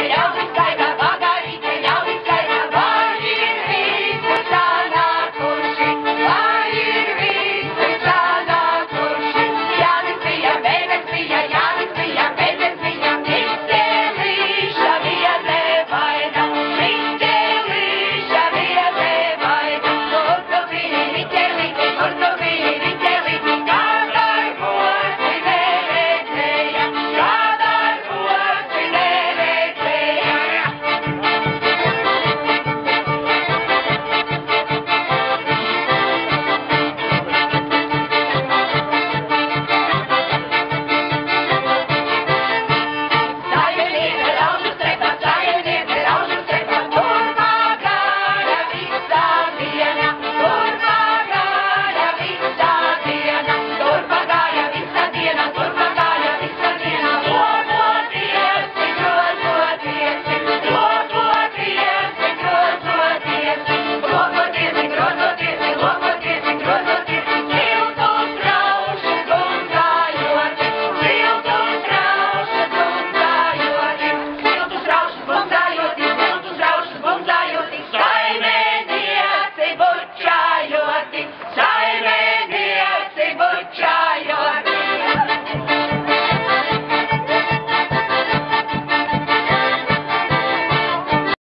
melhor do